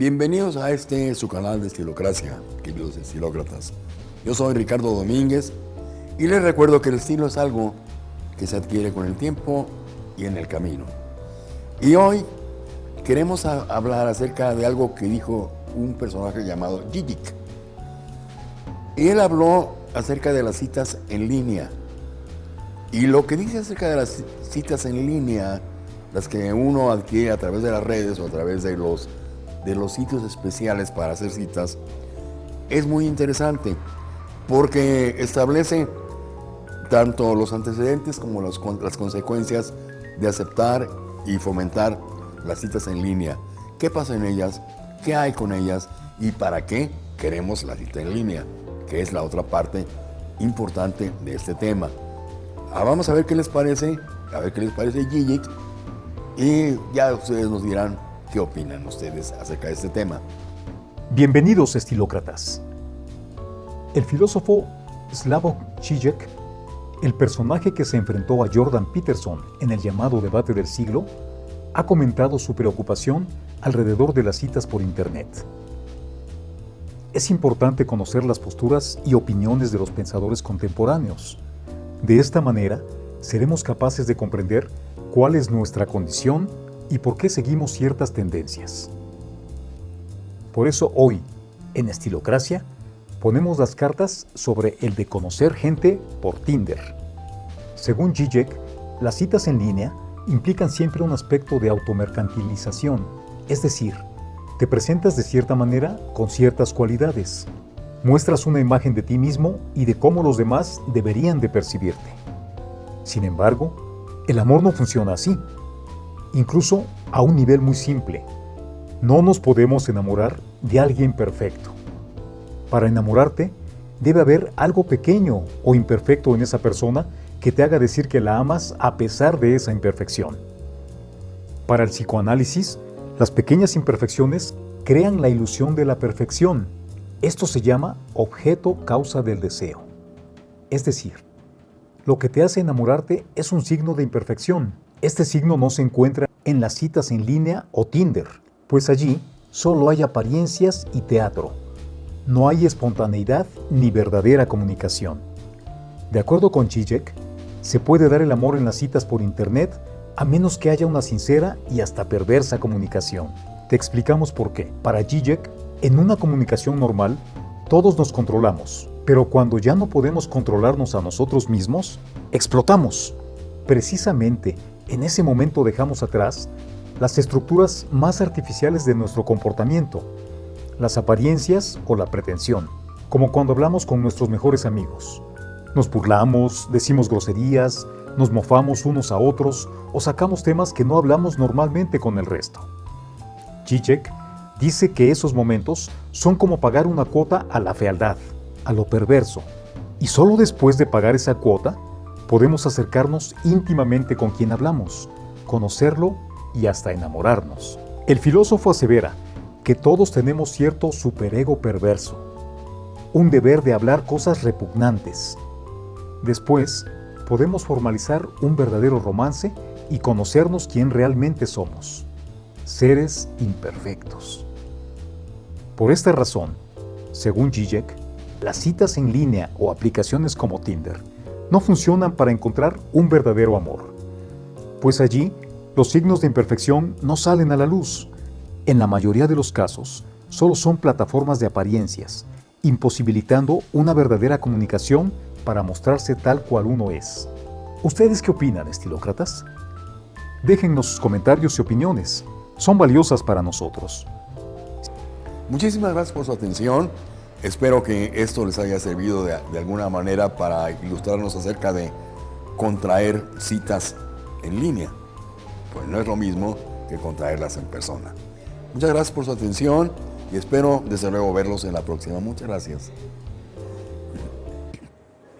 Bienvenidos a este su canal de Estilocracia, queridos estilócratas. Yo soy Ricardo Domínguez y les recuerdo que el estilo es algo que se adquiere con el tiempo y en el camino. Y hoy queremos hablar acerca de algo que dijo un personaje llamado Gigik. Y él habló acerca de las citas en línea. Y lo que dice acerca de las citas en línea, las que uno adquiere a través de las redes o a través de los de los sitios especiales para hacer citas es muy interesante porque establece tanto los antecedentes como las consecuencias de aceptar y fomentar las citas en línea. ¿Qué pasa en ellas? ¿Qué hay con ellas? ¿Y para qué queremos la cita en línea? Que es la otra parte importante de este tema. Ah, vamos a ver qué les parece, a ver qué les parece Gigi y ya ustedes nos dirán ¿Qué opinan ustedes acerca de este tema? Bienvenidos, estilócratas. El filósofo Slavoj Žižek, el personaje que se enfrentó a Jordan Peterson en el llamado debate del siglo, ha comentado su preocupación alrededor de las citas por Internet. Es importante conocer las posturas y opiniones de los pensadores contemporáneos. De esta manera, seremos capaces de comprender cuál es nuestra condición y por qué seguimos ciertas tendencias. Por eso hoy, en Estilocracia, ponemos las cartas sobre el de conocer gente por Tinder. Según Zizek, las citas en línea implican siempre un aspecto de automercantilización, es decir, te presentas de cierta manera con ciertas cualidades, muestras una imagen de ti mismo y de cómo los demás deberían de percibirte. Sin embargo, el amor no funciona así incluso a un nivel muy simple. No nos podemos enamorar de alguien perfecto. Para enamorarte, debe haber algo pequeño o imperfecto en esa persona que te haga decir que la amas a pesar de esa imperfección. Para el psicoanálisis, las pequeñas imperfecciones crean la ilusión de la perfección. Esto se llama objeto causa del deseo. Es decir, lo que te hace enamorarte es un signo de imperfección, este signo no se encuentra en las citas en línea o Tinder, pues allí solo hay apariencias y teatro. No hay espontaneidad ni verdadera comunicación. De acuerdo con Zizek, se puede dar el amor en las citas por Internet a menos que haya una sincera y hasta perversa comunicación. Te explicamos por qué. Para Zizek, en una comunicación normal, todos nos controlamos, pero cuando ya no podemos controlarnos a nosotros mismos, explotamos. Precisamente en ese momento dejamos atrás las estructuras más artificiales de nuestro comportamiento, las apariencias o la pretensión, como cuando hablamos con nuestros mejores amigos. Nos burlamos, decimos groserías, nos mofamos unos a otros o sacamos temas que no hablamos normalmente con el resto. Chichek dice que esos momentos son como pagar una cuota a la fealdad, a lo perverso, y solo después de pagar esa cuota podemos acercarnos íntimamente con quien hablamos, conocerlo y hasta enamorarnos. El filósofo asevera que todos tenemos cierto superego perverso, un deber de hablar cosas repugnantes. Después, podemos formalizar un verdadero romance y conocernos quién realmente somos, seres imperfectos. Por esta razón, según Zizek, las citas en línea o aplicaciones como Tinder no funcionan para encontrar un verdadero amor, pues allí los signos de imperfección no salen a la luz. En la mayoría de los casos, solo son plataformas de apariencias, imposibilitando una verdadera comunicación para mostrarse tal cual uno es. ¿Ustedes qué opinan, estilócratas? Déjennos sus comentarios y opiniones. Son valiosas para nosotros. Muchísimas gracias por su atención. Espero que esto les haya servido de, alguna manera para ilustrarnos acerca de contraer citas en línea. Pues no es lo mismo que contraerlas en persona. Muchas gracias por su atención y espero desde luego verlos en la próxima. Muchas gracias.